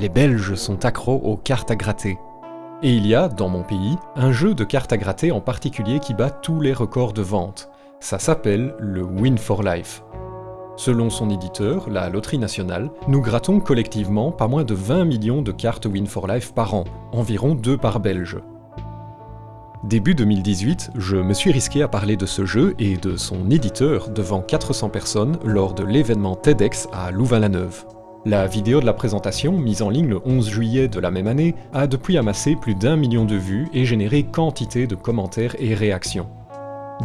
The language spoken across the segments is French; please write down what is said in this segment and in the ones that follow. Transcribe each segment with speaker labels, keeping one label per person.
Speaker 1: les Belges sont accros aux cartes à gratter. Et il y a, dans mon pays, un jeu de cartes à gratter en particulier qui bat tous les records de vente. Ça s'appelle le Win for Life. Selon son éditeur, la Loterie Nationale, nous grattons collectivement pas moins de 20 millions de cartes Win for Life par an, environ 2 par belge. Début 2018, je me suis risqué à parler de ce jeu et de son éditeur devant 400 personnes lors de l'événement TEDx à Louvain-la-Neuve. La vidéo de la présentation, mise en ligne le 11 juillet de la même année, a depuis amassé plus d'un million de vues et généré quantité de commentaires et réactions.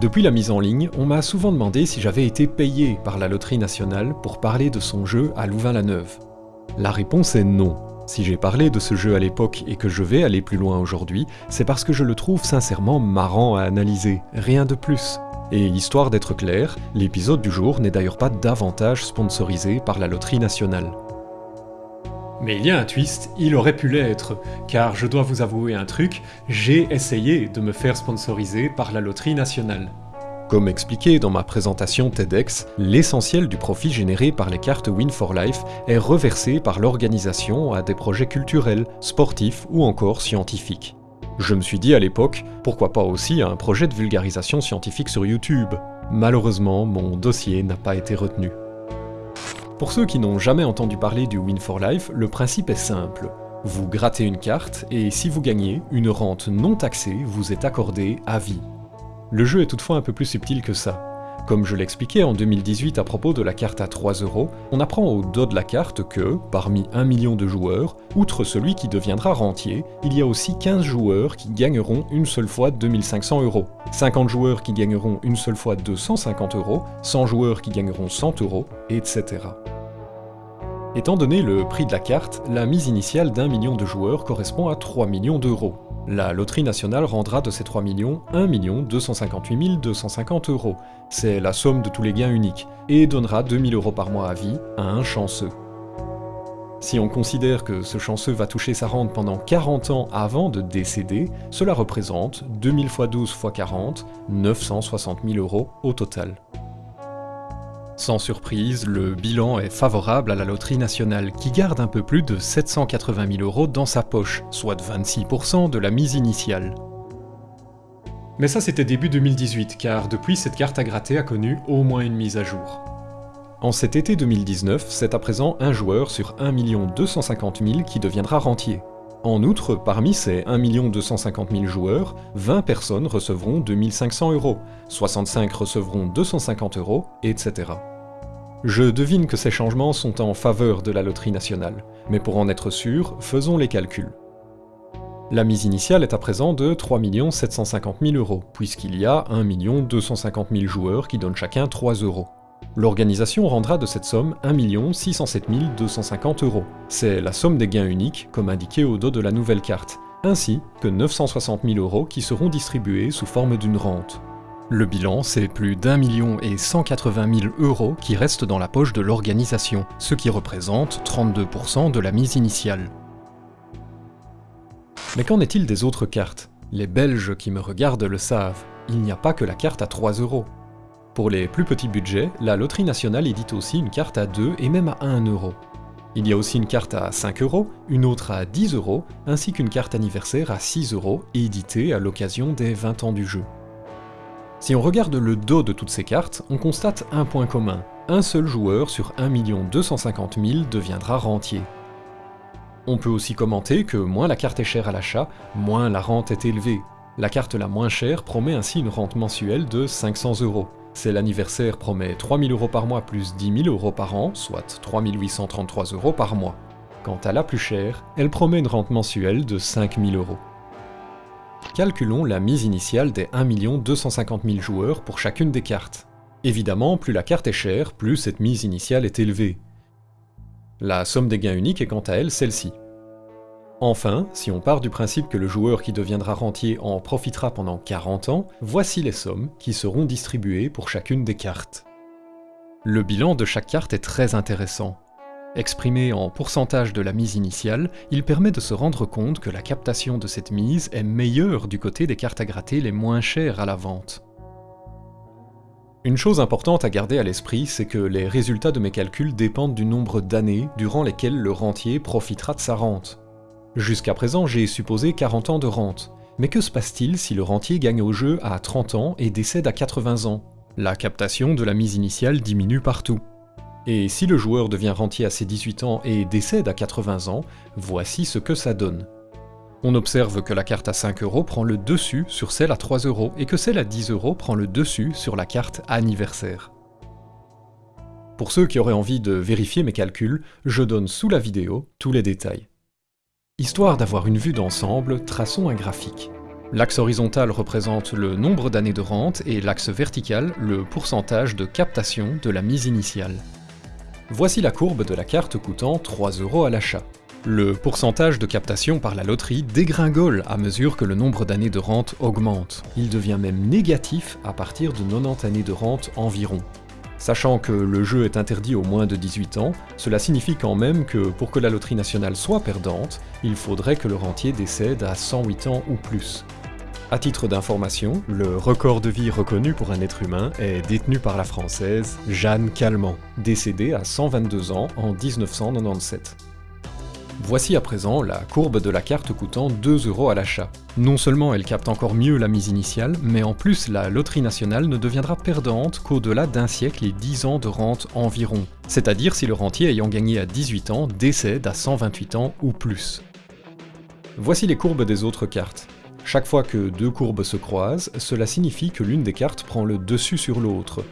Speaker 1: Depuis la mise en ligne, on m'a souvent demandé si j'avais été payé par la Loterie Nationale pour parler de son jeu à Louvain-la-Neuve. La réponse est non. Si j'ai parlé de ce jeu à l'époque et que je vais aller plus loin aujourd'hui, c'est parce que je le trouve sincèrement marrant à analyser, rien de plus. Et histoire d'être clair, l'épisode du jour n'est d'ailleurs pas davantage sponsorisé par la Loterie Nationale. Mais il y a un twist, il aurait pu l'être, car je dois vous avouer un truc, j'ai essayé de me faire sponsoriser par la Loterie Nationale. Comme expliqué dans ma présentation TEDx, l'essentiel du profit généré par les cartes Win for Life est reversé par l'organisation à des projets culturels, sportifs ou encore scientifiques. Je me suis dit à l'époque, pourquoi pas aussi un projet de vulgarisation scientifique sur YouTube Malheureusement, mon dossier n'a pas été retenu. Pour ceux qui n'ont jamais entendu parler du Win for Life, le principe est simple. Vous grattez une carte, et si vous gagnez, une rente non taxée vous est accordée à vie. Le jeu est toutefois un peu plus subtil que ça. Comme je l'expliquais en 2018 à propos de la carte à 3 euros, on apprend au dos de la carte que, parmi 1 million de joueurs, outre celui qui deviendra rentier, il y a aussi 15 joueurs qui gagneront une seule fois 2500 euros, 50 joueurs qui gagneront une seule fois 250 euros, 100 joueurs qui gagneront 100 euros, etc. Étant donné le prix de la carte, la mise initiale d'un million de joueurs correspond à 3 millions d'euros. La loterie nationale rendra de ces 3 millions 1 258 250 euros. C'est la somme de tous les gains uniques, et donnera 2000 euros par mois à vie à un chanceux. Si on considère que ce chanceux va toucher sa rente pendant 40 ans avant de décéder, cela représente 2000 x 12 x 40, 960 000 euros au total. Sans surprise, le bilan est favorable à la loterie nationale qui garde un peu plus de 780 000 euros dans sa poche, soit 26% de la mise initiale. Mais ça c'était début 2018, car depuis cette carte à gratter a connu au moins une mise à jour. En cet été 2019, c'est à présent un joueur sur 1 250 000 qui deviendra rentier. En outre, parmi ces 1 250 000 joueurs, 20 personnes recevront 2500 euros, 65 recevront 250 euros, etc. Je devine que ces changements sont en faveur de la loterie nationale, mais pour en être sûr, faisons les calculs. La mise initiale est à présent de 3 750 000 euros, puisqu'il y a 1 250 000 joueurs qui donnent chacun 3 euros. L'organisation rendra de cette somme 1 607 250 euros. C'est la somme des gains uniques, comme indiqué au dos de la nouvelle carte, ainsi que 960 000 euros qui seront distribués sous forme d'une rente. Le bilan, c'est plus d'un million et 180 000 euros qui restent dans la poche de l'organisation, ce qui représente 32% de la mise initiale. Mais qu'en est-il des autres cartes? Les Belges qui me regardent le savent, il n'y a pas que la carte à 3 euros. Pour les plus petits budgets, la Loterie Nationale édite aussi une carte à 2 et même à 1 euro. Il y a aussi une carte à 5 euros, une autre à 10 euros, ainsi qu'une carte anniversaire à 6 euros, éditée à l'occasion des 20 ans du jeu. Si on regarde le dos de toutes ces cartes, on constate un point commun. Un seul joueur sur 1 250 000 deviendra rentier. On peut aussi commenter que moins la carte est chère à l'achat, moins la rente est élevée. La carte la moins chère promet ainsi une rente mensuelle de 500 euros. C'est l'anniversaire promet 3000 euros par mois plus 10 000 euros par an, soit 3833 euros par mois. Quant à la plus chère, elle promet une rente mensuelle de 5000 euros. Calculons la mise initiale des 1 250 000 joueurs pour chacune des cartes. Évidemment, plus la carte est chère, plus cette mise initiale est élevée. La somme des gains uniques est quant à elle celle-ci. Enfin, si on part du principe que le joueur qui deviendra rentier en profitera pendant 40 ans, voici les sommes qui seront distribuées pour chacune des cartes. Le bilan de chaque carte est très intéressant. Exprimé en pourcentage de la mise initiale, il permet de se rendre compte que la captation de cette mise est meilleure du côté des cartes à gratter les moins chères à la vente. Une chose importante à garder à l'esprit, c'est que les résultats de mes calculs dépendent du nombre d'années durant lesquelles le rentier profitera de sa rente. Jusqu'à présent, j'ai supposé 40 ans de rente. Mais que se passe-t-il si le rentier gagne au jeu à 30 ans et décède à 80 ans? La captation de la mise initiale diminue partout. Et si le joueur devient rentier à ses 18 ans et décède à 80 ans, voici ce que ça donne. On observe que la carte à 5 euros prend le dessus sur celle à 3 euros et que celle à 10 euros prend le dessus sur la carte anniversaire. Pour ceux qui auraient envie de vérifier mes calculs, je donne sous la vidéo tous les détails. Histoire d'avoir une vue d'ensemble, traçons un graphique. L'axe horizontal représente le nombre d'années de rente et l'axe vertical le pourcentage de captation de la mise initiale. Voici la courbe de la carte coûtant 3 euros à l'achat. Le pourcentage de captation par la loterie dégringole à mesure que le nombre d'années de rente augmente. Il devient même négatif à partir de 90 années de rente environ. Sachant que le jeu est interdit aux moins de 18 ans, cela signifie quand même que pour que la loterie nationale soit perdante, il faudrait que le rentier décède à 108 ans ou plus. À titre d'information, le record de vie reconnu pour un être humain est détenu par la française Jeanne Calment, décédée à 122 ans en 1997. Voici à présent la courbe de la carte coûtant 2 euros à l'achat. Non seulement elle capte encore mieux la mise initiale, mais en plus la loterie nationale ne deviendra perdante qu'au-delà d'un siècle et 10 ans de rente environ, c'est-à-dire si le rentier ayant gagné à 18 ans décède à 128 ans ou plus. Voici les courbes des autres cartes. Chaque fois que deux courbes se croisent, cela signifie que l'une des cartes prend le dessus sur l'autre,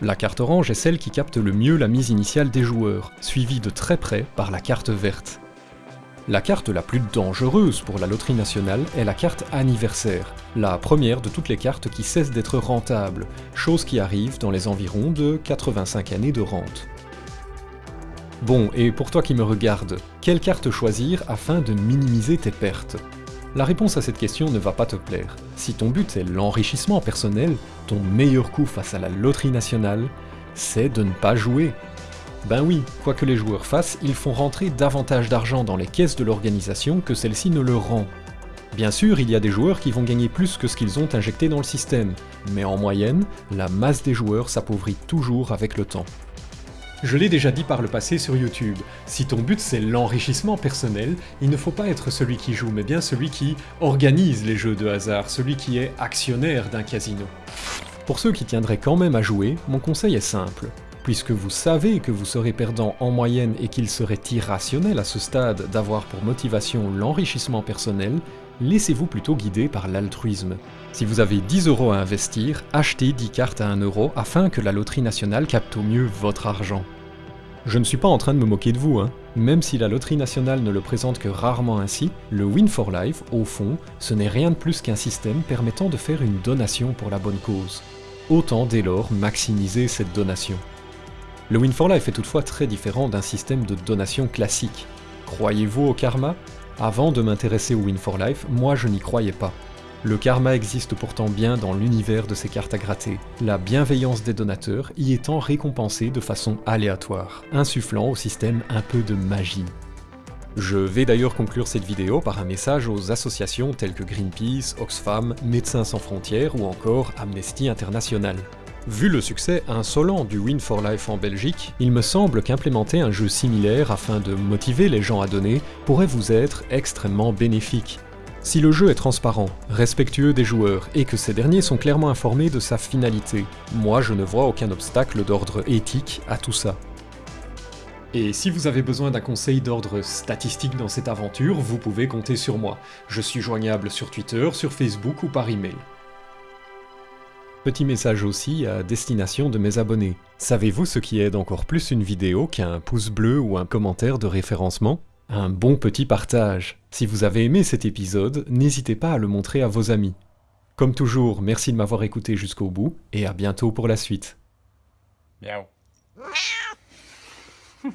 Speaker 1: la carte orange est celle qui capte le mieux la mise initiale des joueurs, suivie de très près par la carte verte. La carte la plus dangereuse pour la loterie nationale est la carte anniversaire, la première de toutes les cartes qui cessent d'être rentables, chose qui arrive dans les environs de 85 années de rente. Bon, et pour toi qui me regardes, quelle carte choisir afin de minimiser tes pertes? La réponse à cette question ne va pas te plaire. Si ton but est l'enrichissement personnel, ton meilleur coup face à la loterie nationale, c'est de ne pas jouer. Ben oui, quoi que les joueurs fassent, ils font rentrer davantage d'argent dans les caisses de l'organisation que celle-ci ne le rend. Bien sûr, il y a des joueurs qui vont gagner plus que ce qu'ils ont injecté dans le système, mais en moyenne, la masse des joueurs s'appauvrit toujours avec le temps. Je l'ai déjà dit par le passé sur YouTube, si ton but c'est l'enrichissement personnel, il ne faut pas être celui qui joue, mais bien celui qui organise les jeux de hasard, celui qui est actionnaire d'un casino. Pour ceux qui tiendraient quand même à jouer, mon conseil est simple. Puisque vous savez que vous serez perdant en moyenne et qu'il serait irrationnel à ce stade d'avoir pour motivation l'enrichissement personnel, laissez-vous plutôt guider par l'altruisme. Si vous avez 10 euros à investir, achetez 10 cartes à 1 euro afin que la loterie nationale capte au mieux votre argent. Je ne suis pas en train de me moquer de vous, hein. Même si la loterie nationale ne le présente que rarement ainsi, le Win for Life, au fond, ce n'est rien de plus qu'un système permettant de faire une donation pour la bonne cause. Autant dès lors maximiser cette donation. Le Win for Life est toutefois très différent d'un système de donation classique. Croyez-vous au karma? Avant de m'intéresser au Win for Life, moi je n'y croyais pas. Le karma existe pourtant bien dans l'univers de ces cartes à gratter, la bienveillance des donateurs y étant récompensée de façon aléatoire, insufflant au système un peu de magie. Je vais d'ailleurs conclure cette vidéo par un message aux associations telles que Greenpeace, Oxfam, Médecins sans frontières ou encore Amnesty International. Vu le succès insolent du Win for Life en Belgique, il me semble qu'implémenter un jeu similaire afin de motiver les gens à donner pourrait vous être extrêmement bénéfique. Si le jeu est transparent, respectueux des joueurs et que ces derniers sont clairement informés de sa finalité, moi je ne vois aucun obstacle d'ordre éthique à tout ça. Et si vous avez besoin d'un conseil d'ordre statistique dans cette aventure, vous pouvez compter sur moi. Je suis joignable sur Twitter, sur Facebook ou par email. Petit message aussi à destination de mes abonnés. Savez-vous ce qui aide encore plus une vidéo qu'un pouce bleu ou un commentaire de référencement? Un bon petit partage. Si vous avez aimé cet épisode, n'hésitez pas à le montrer à vos amis. Comme toujours, merci de m'avoir écouté jusqu'au bout, et à bientôt pour la suite. Miaou.